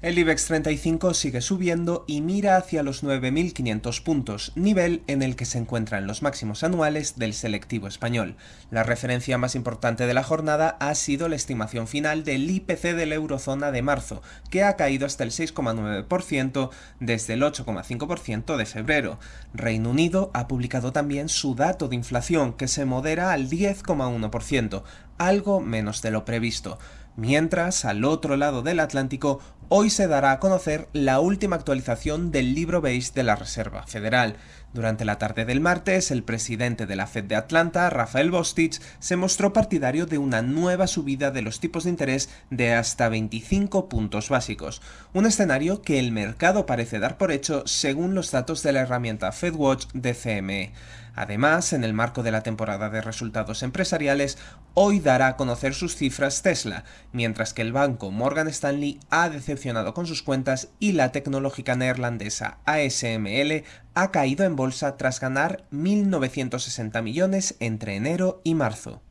El IBEX 35 sigue subiendo y mira hacia los 9.500 puntos, nivel en el que se encuentran los máximos anuales del selectivo español. La referencia más importante de la jornada ha sido la estimación final del IPC de la eurozona de marzo, que ha caído hasta el 6,9% desde el 8,5% de febrero. Reino Unido ha publicado también su dato de inflación, que se modera al 10,1%, algo menos de lo previsto. Mientras, al otro lado del Atlántico, hoy se dará a conocer la última actualización del libro beige de la Reserva Federal. Durante la tarde del martes, el presidente de la Fed de Atlanta, Rafael Bostich, se mostró partidario de una nueva subida de los tipos de interés de hasta 25 puntos básicos, un escenario que el mercado parece dar por hecho según los datos de la herramienta FedWatch de CME. Además, en el marco de la temporada de resultados empresariales, hoy dará a conocer sus cifras Tesla, mientras que el banco Morgan Stanley ha decepcionado con sus cuentas y la tecnológica neerlandesa ASML ha caído en bolsa tras ganar 1.960 millones entre enero y marzo.